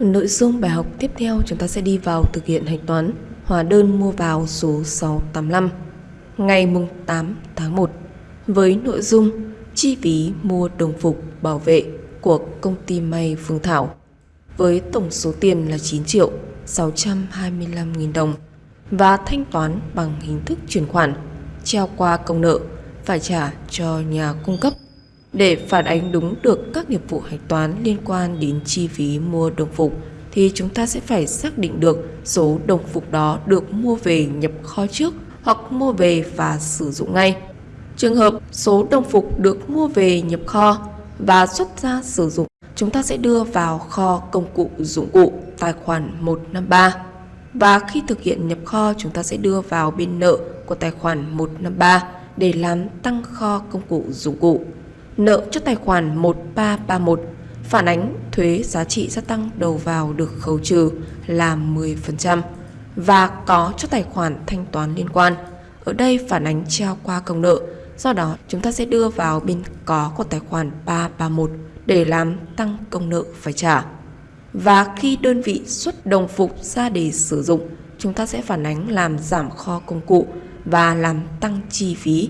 Nội dung bài học tiếp theo chúng ta sẽ đi vào thực hiện hạch toán, hóa đơn mua vào số 685 ngày mùng 8 tháng 1 với nội dung chi phí mua đồng phục bảo vệ của công ty may Phương Thảo, với tổng số tiền là 9 triệu 625 nghìn đồng và thanh toán bằng hình thức chuyển khoản treo qua công nợ, phải trả cho nhà cung cấp để phản ánh đúng được các nghiệp vụ hạch toán liên quan đến chi phí mua đồng phục thì chúng ta sẽ phải xác định được số đồng phục đó được mua về nhập kho trước hoặc mua về và sử dụng ngay. Trường hợp số đồng phục được mua về nhập kho và xuất ra sử dụng, chúng ta sẽ đưa vào kho công cụ dụng cụ tài khoản 153. Và khi thực hiện nhập kho, chúng ta sẽ đưa vào bên nợ của tài khoản 153 để làm tăng kho công cụ dụng cụ. Nợ cho tài khoản 1331 phản ánh thuế giá trị gia tăng đầu vào được khấu trừ là 10% và có cho tài khoản thanh toán liên quan. Ở đây phản ánh treo qua công nợ, do đó chúng ta sẽ đưa vào bên có của tài khoản 331 để làm tăng công nợ phải trả. Và khi đơn vị xuất đồng phục ra để sử dụng, chúng ta sẽ phản ánh làm giảm kho công cụ và làm tăng chi phí.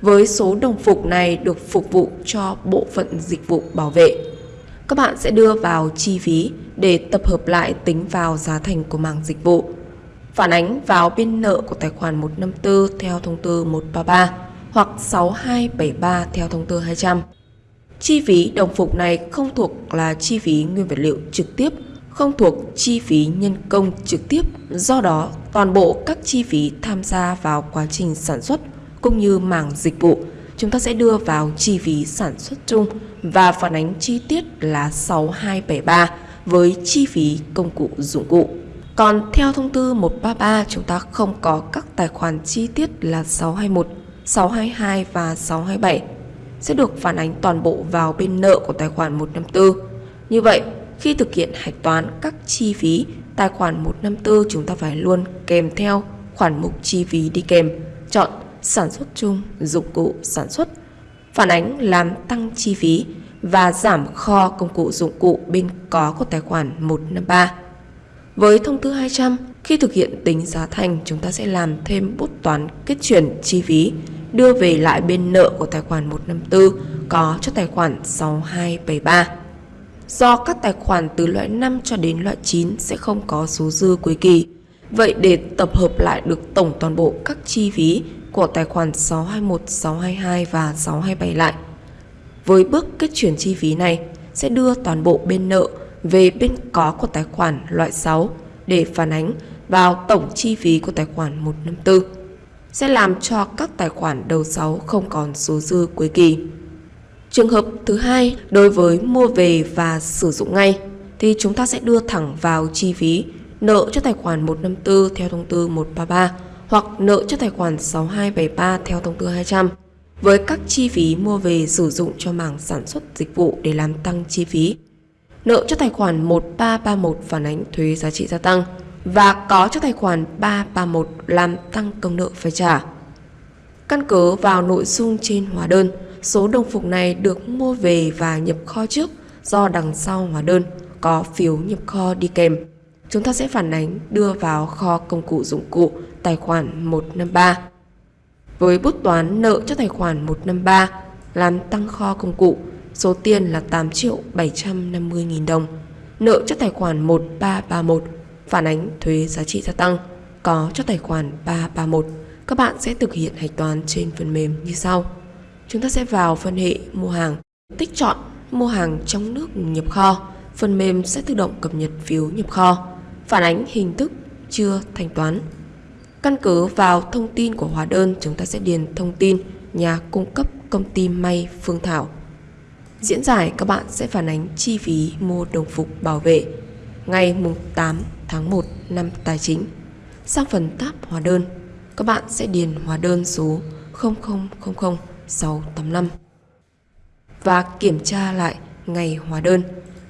Với số đồng phục này được phục vụ cho bộ phận dịch vụ bảo vệ. Các bạn sẽ đưa vào chi phí để tập hợp lại tính vào giá thành của mảng dịch vụ. Phản ánh vào biên nợ của tài khoản 154 theo thông tư 133 hoặc 6273 theo thông tư 200. Chi phí đồng phục này không thuộc là chi phí nguyên vật liệu trực tiếp, không thuộc chi phí nhân công trực tiếp. Do đó, toàn bộ các chi phí tham gia vào quá trình sản xuất cũng như mảng dịch vụ, chúng ta sẽ đưa vào chi phí sản xuất chung và phản ánh chi tiết là 6273 với chi phí công cụ dụng cụ. Còn theo thông tư 133 chúng ta không có các tài khoản chi tiết là 621, 622 và 627 sẽ được phản ánh toàn bộ vào bên nợ của tài khoản 154. Như vậy, khi thực hiện hạch toán các chi phí tài khoản 154 chúng ta phải luôn kèm theo khoản mục chi phí đi kèm. Chọn sản xuất chung, dụng cụ sản xuất, phản ánh làm tăng chi phí và giảm kho công cụ dụng cụ bên có của tài khoản 153. Với thông tư 200, khi thực hiện tính giá thành, chúng ta sẽ làm thêm bút toán kết chuyển chi phí, đưa về lại bên nợ của tài khoản 154 có cho tài khoản 6273. Do các tài khoản từ loại 5 cho đến loại 9 sẽ không có số dư cuối kỳ, vậy để tập hợp lại được tổng toàn bộ các chi phí của tài khoản 621, 622 và 627 lại. Với bước kết chuyển chi phí này sẽ đưa toàn bộ bên nợ về bên có của tài khoản loại 6 để phản ánh vào tổng chi phí của tài khoản 154 sẽ làm cho các tài khoản đầu 6 không còn số dư cuối kỳ. Trường hợp thứ hai, đối với mua về và sử dụng ngay thì chúng ta sẽ đưa thẳng vào chi phí nợ cho tài khoản 154 theo thông tư 133 hoặc nợ cho tài khoản 6273 theo thông tư 200 với các chi phí mua về sử dụng cho mảng sản xuất dịch vụ để làm tăng chi phí. Nợ cho tài khoản 1331 phản ánh thuế giá trị gia tăng và có cho tài khoản 331 làm tăng công nợ phải trả. Căn cứ vào nội dung trên hóa đơn, số đồng phục này được mua về và nhập kho trước do đằng sau hóa đơn có phiếu nhập kho đi kèm. Chúng ta sẽ phản ánh đưa vào kho công cụ dụng cụ tài khoản 153. Với bút toán nợ cho tài khoản 153 làm tăng kho công cụ, số tiền là 8 triệu 750 nghìn đồng. Nợ cho tài khoản 1331 phản ánh thuế giá trị gia tăng có cho tài khoản 331. Các bạn sẽ thực hiện hạch toán trên phần mềm như sau. Chúng ta sẽ vào phân hệ mua hàng, tích chọn mua hàng trong nước nhập kho. Phần mềm sẽ tự động cập nhật phiếu nhập kho, phản ánh hình thức chưa thanh toán. Căn cứ vào thông tin của hóa đơn, chúng ta sẽ điền thông tin nhà cung cấp công ty may Phương Thảo. Diễn giải các bạn sẽ phản ánh chi phí mua đồng phục bảo vệ ngày mùng 8 tháng 1 năm tài chính. Sang phần tab hóa đơn, các bạn sẽ điền hóa đơn số 0000685 và kiểm tra lại ngày hóa đơn.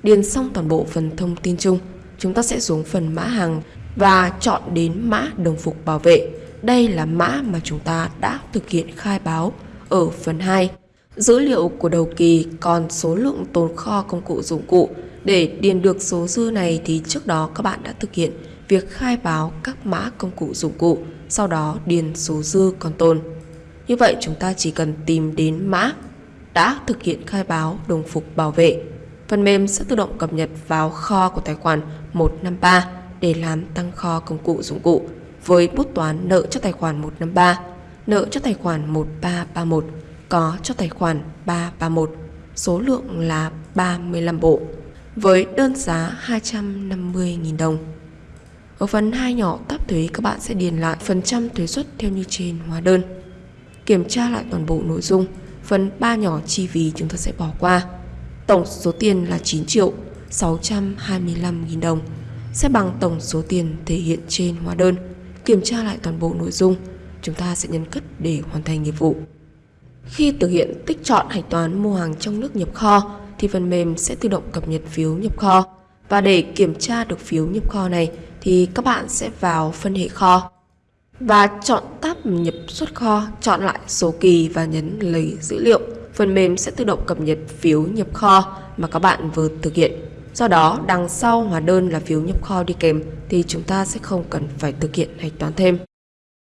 Điền xong toàn bộ phần thông tin chung, chúng ta sẽ xuống phần mã hàng và chọn đến mã đồng phục bảo vệ. Đây là mã mà chúng ta đã thực hiện khai báo ở phần 2. Dữ liệu của đầu kỳ còn số lượng tồn kho công cụ dụng cụ Để điền được số dư này thì trước đó các bạn đã thực hiện việc khai báo các mã công cụ dụng cụ, sau đó điền số dư còn tồn. Như vậy chúng ta chỉ cần tìm đến mã đã thực hiện khai báo đồng phục bảo vệ. Phần mềm sẽ tự động cập nhật vào kho của tài khoản 153 để làm tăng kho công cụ dụng cụ với bút toán nợ cho tài khoản 153, nợ cho tài khoản 1331, có cho tài khoản 331, số lượng là 35 bộ, với đơn giá 250.000 đồng. Ở phần 2 nhỏ tab thuế các bạn sẽ điền lại phần trăm thuế suất theo như trên hóa đơn. Kiểm tra lại toàn bộ nội dung, phần 3 nhỏ chi phí chúng ta sẽ bỏ qua. Tổng số tiền là 9 triệu 625 nghìn đồng sẽ bằng tổng số tiền thể hiện trên hóa đơn. Kiểm tra lại toàn bộ nội dung, chúng ta sẽ nhấn cất để hoàn thành nhiệm vụ. Khi thực hiện tích chọn hạch toán mua hàng trong nước nhập kho thì phần mềm sẽ tự động cập nhật phiếu nhập kho. Và để kiểm tra được phiếu nhập kho này thì các bạn sẽ vào phân hệ kho và chọn tab nhập xuất kho, chọn lại số kỳ và nhấn lấy dữ liệu. Phần mềm sẽ tự động cập nhật phiếu nhập kho mà các bạn vừa thực hiện. Do đó, đằng sau hóa đơn là phiếu nhập kho đi kèm thì chúng ta sẽ không cần phải thực hiện hạch toán thêm.